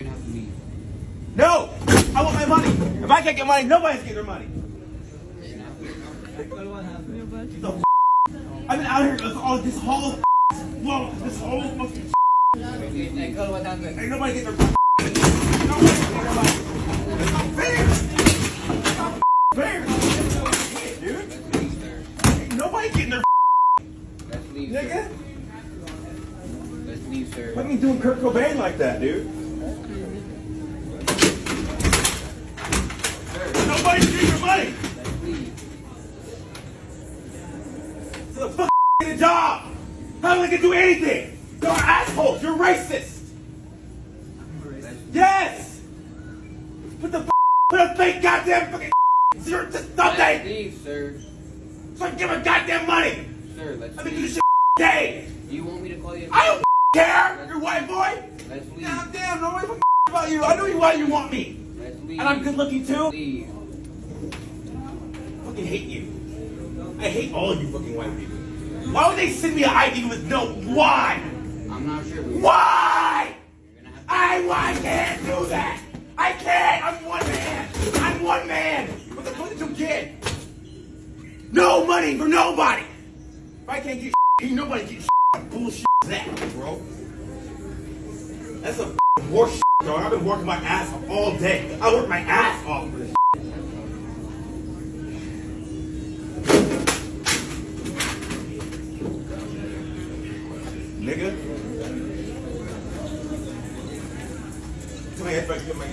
gonna have to leave. No! I want my money. If I can't get money, nobody's getting their money. You're. The f- I've been out here with all this whole whoa, this whole fucking Hey, Cole, what happened? ain't nobody getting their Nobody getting their money. It's not fair. It's not fair. Shit, dude. Let's leave, sir. Ain't nobody getting their Let's leave, nigga. Let's leave, sir. At me doing Kurt Cobain like that, dude. Sir, Nobody's getting their money. let's. So the fuck get a job. How am I gonna do anything? You're assholes. You're racist. Yes. Put the f- put a fake goddamn fucking to Let's nothing. leave, sir. So I can get my goddamn money. Sir, let's been doing leave. this shit day. Do you want me to call you? I don't care. You're white boy. Let's leave. God damn. Nobody about you. I know you why you want me. Let's leave. And I'm good looking too. Leave. I fucking hate you. I hate all you fucking white people. Why would they send me an ID with no why? I'm not sure. Why? I, I can't do that. I can't. I'm one man. I'm one man with a 22 kid. No money for nobody. If I can't get ain't nobody get what bullshit is that, bro? That's a shit, dog. I've been working my ass off all day. I work my ass off Nigga. Get my